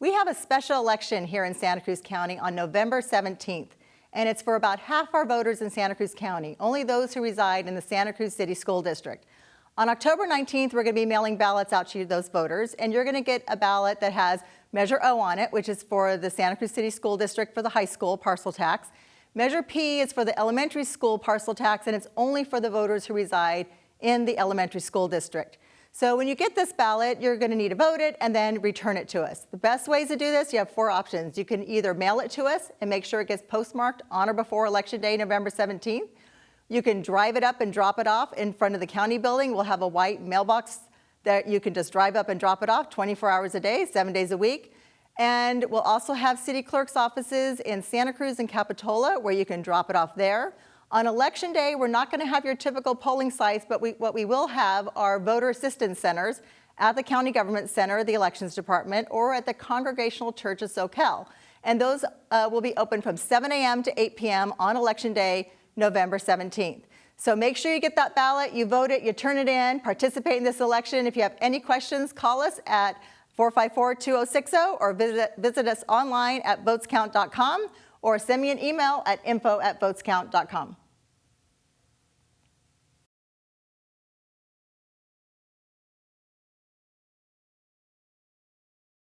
We have a special election here in Santa Cruz County on November 17th, and it's for about half our voters in Santa Cruz County, only those who reside in the Santa Cruz City School District. On October 19th, we're going to be mailing ballots out to those voters, and you're going to get a ballot that has Measure O on it, which is for the Santa Cruz City School District for the high school parcel tax. Measure P is for the elementary school parcel tax, and it's only for the voters who reside in the elementary school district. So when you get this ballot, you're going to need to vote it and then return it to us. The best ways to do this, you have four options. You can either mail it to us and make sure it gets postmarked on or before Election Day, November 17th. You can drive it up and drop it off in front of the county building. We'll have a white mailbox that you can just drive up and drop it off 24 hours a day, seven days a week. And we'll also have city clerk's offices in Santa Cruz and Capitola where you can drop it off there. On election day, we're not going to have your typical polling sites, but we, what we will have are voter assistance centers at the county government center, the elections department, or at the Congregational Church of Soquel. And those uh, will be open from 7 a.m. to 8 p.m. on election day, November 17th. So make sure you get that ballot, you vote it, you turn it in, participate in this election. If you have any questions, call us at 454-2060 or visit, visit us online at votescount.com or send me an email at info at votescount.com.